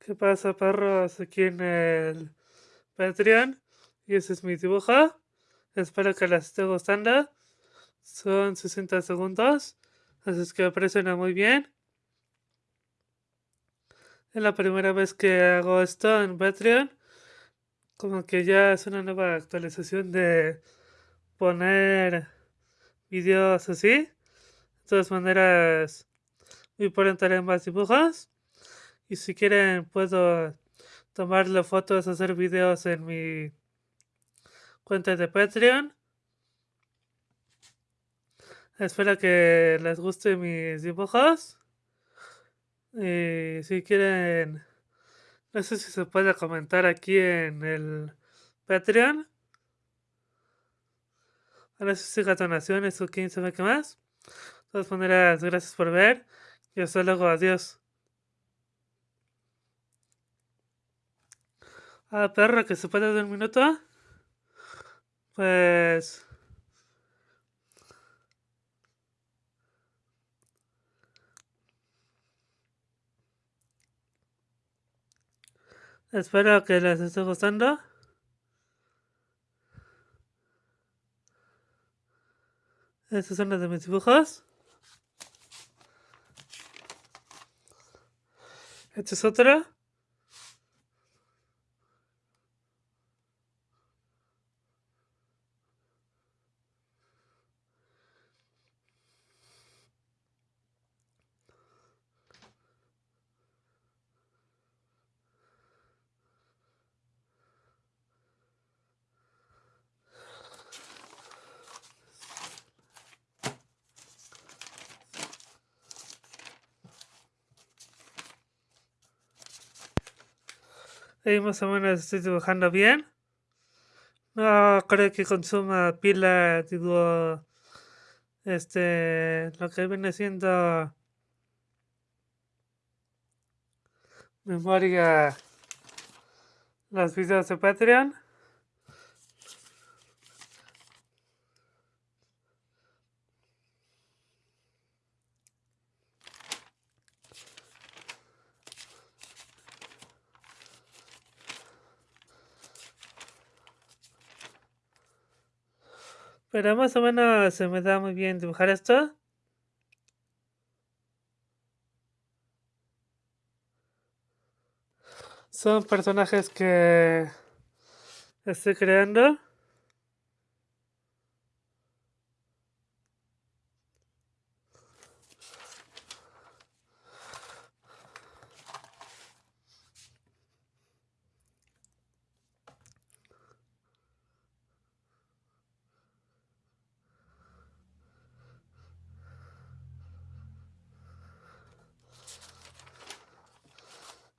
¿Qué pasa, perros? Aquí en el Patreon. Y ese es mi dibujo. Espero que les esté gustando. Son 60 segundos. Así es que aprecian muy bien. Es la primera vez que hago esto en Patreon. Como que ya es una nueva actualización de poner videos así. De todas maneras, muy pronto haré más dibujos. Y si quieren, puedo tomarle fotos, hacer videos en mi cuenta de Patreon. Espero que les guste mis dibujos. Y si quieren, no sé si se puede comentar aquí en el Patreon. Si siga donaciones o quién sabe qué más. De todas maneras, gracias por ver. Y hasta luego, adiós. Ah, perro, que se puede dar un minuto. Pues... Espero que les esté gustando. Estos son los de mis dibujos. Este es otro. Ahí más o menos estoy dibujando bien. No creo que consuma pila, digo, este, lo que viene siendo memoria, los videos de Patreon. Pero más o menos se me da muy bien dibujar esto. Son personajes que estoy creando.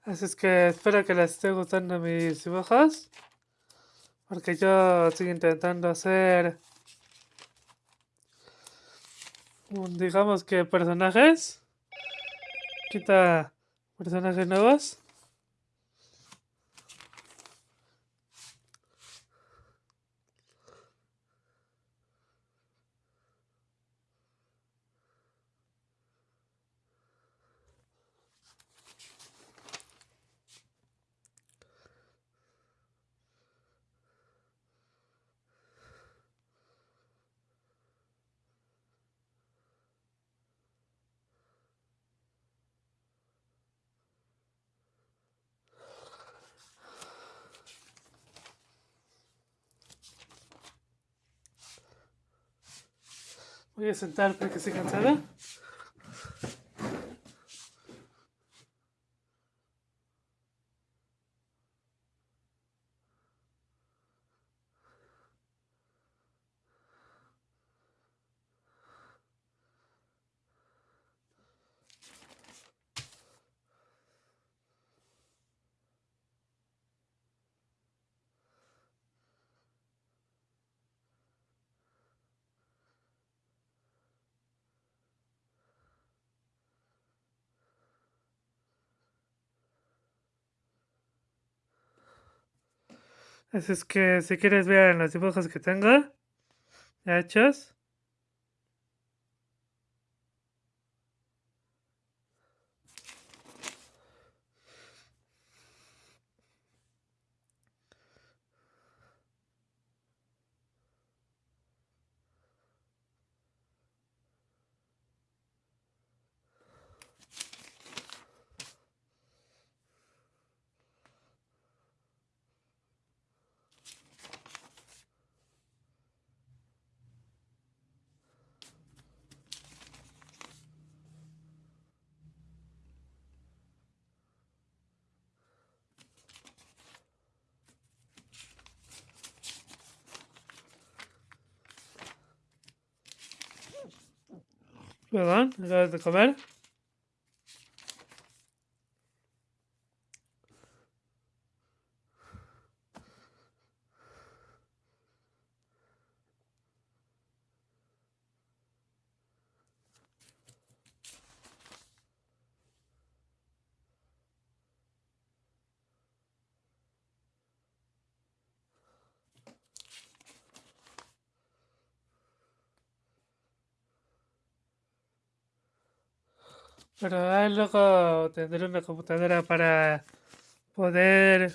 Así es que espero que les esté gustando mis dibujos. Porque yo estoy intentando hacer... Digamos que personajes. Quita personajes nuevos. Voy a sentar porque estoy cansada. Así es que si quieres ver los dibujos que tengo hechos. Perdón, acabas de comer. Pero ah, luego tendré una computadora para poder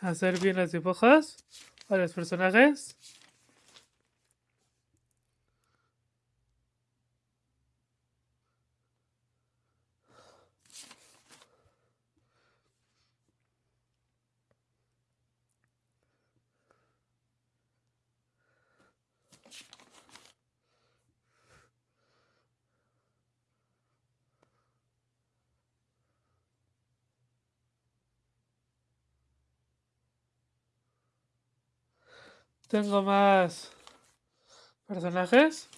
hacer bien los dibujos a los personajes. Tengo más personajes.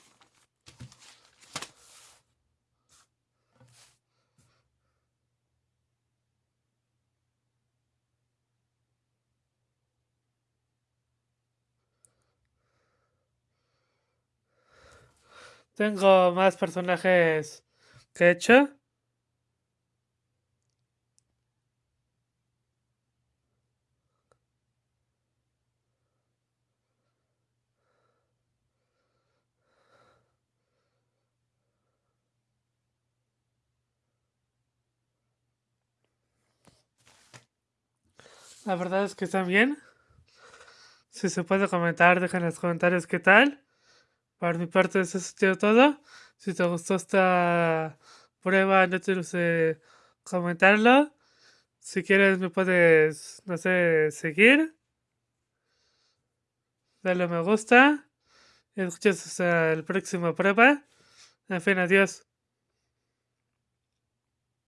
Tengo más personajes que he hecho. La verdad es que están bien. Si se puede comentar, dejen en los comentarios qué tal. Por mi parte, eso es todo. Si te gustó esta prueba, no te olvides comentarlo. Si quieres, me puedes, no sé, seguir. Dale me gusta. Y escuchas hasta el próximo prueba. En fin, adiós.